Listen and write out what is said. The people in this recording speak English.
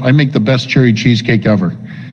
I make the best cherry cheesecake ever.